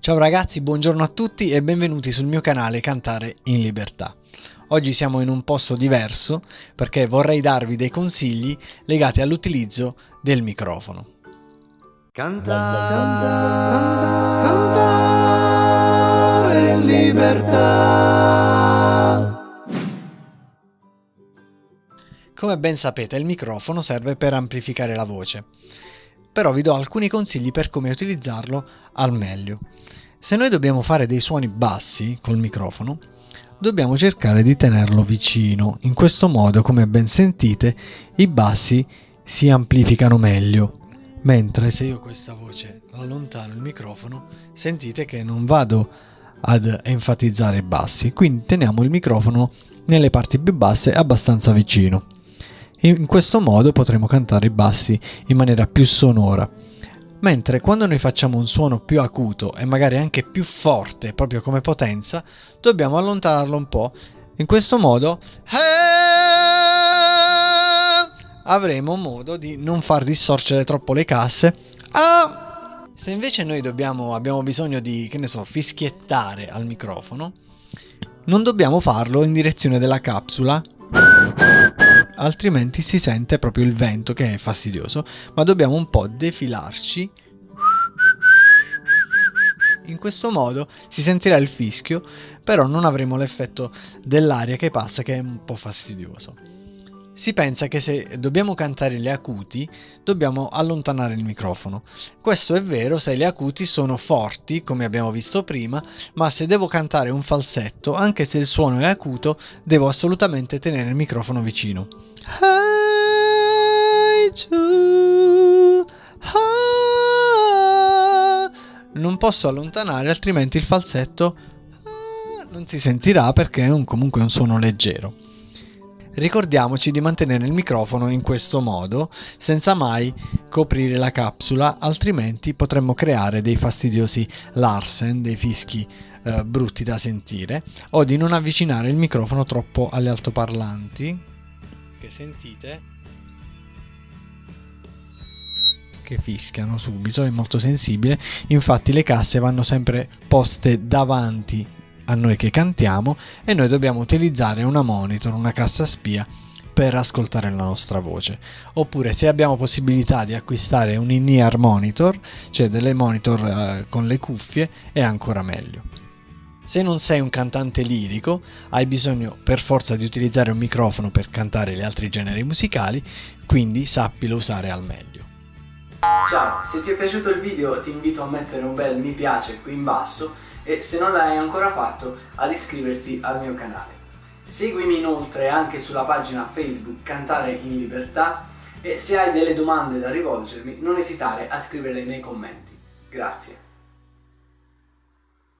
Ciao ragazzi, buongiorno a tutti e benvenuti sul mio canale Cantare in Libertà. Oggi siamo in un posto diverso perché vorrei darvi dei consigli legati all'utilizzo del microfono. Cantare, cantare, cantare in libertà. Come ben sapete il microfono serve per amplificare la voce, però vi do alcuni consigli per come utilizzarlo al meglio. Se noi dobbiamo fare dei suoni bassi col microfono, dobbiamo cercare di tenerlo vicino, in questo modo come ben sentite i bassi si amplificano meglio, mentre se io questa voce allontano il microfono sentite che non vado ad enfatizzare i bassi, quindi teniamo il microfono nelle parti più basse abbastanza vicino. In questo modo potremo cantare i bassi in maniera più sonora. Mentre quando noi facciamo un suono più acuto e magari anche più forte, proprio come potenza, dobbiamo allontanarlo un po'. In questo modo avremo modo di non far distorcere troppo le casse. Ah! Se invece noi dobbiamo, abbiamo bisogno di, che ne so, fischiettare al microfono, non dobbiamo farlo in direzione della capsula altrimenti si sente proprio il vento che è fastidioso, ma dobbiamo un po' defilarci. In questo modo si sentirà il fischio, però non avremo l'effetto dell'aria che passa che è un po' fastidioso. Si pensa che se dobbiamo cantare le acuti, dobbiamo allontanare il microfono. Questo è vero se le acuti sono forti, come abbiamo visto prima, ma se devo cantare un falsetto, anche se il suono è acuto, devo assolutamente tenere il microfono vicino. Non posso allontanare, altrimenti il falsetto non si sentirà perché è un, comunque un suono leggero. Ricordiamoci di mantenere il microfono in questo modo, senza mai coprire la capsula, altrimenti potremmo creare dei fastidiosi larsen, dei fischi eh, brutti da sentire, o di non avvicinare il microfono troppo alle altoparlanti, che sentite? Che fischiano subito, è molto sensibile, infatti le casse vanno sempre poste davanti a noi che cantiamo e noi dobbiamo utilizzare una monitor, una cassa spia per ascoltare la nostra voce. Oppure se abbiamo possibilità di acquistare un in-ear monitor, cioè delle monitor eh, con le cuffie, è ancora meglio. Se non sei un cantante lirico, hai bisogno per forza di utilizzare un microfono per cantare gli altri generi musicali, quindi sappilo usare al meglio. Ciao, se ti è piaciuto il video ti invito a mettere un bel mi piace qui in basso e se non l'hai ancora fatto ad iscriverti al mio canale. Seguimi inoltre anche sulla pagina Facebook Cantare in Libertà e se hai delle domande da rivolgermi non esitare a scriverle nei commenti. Grazie.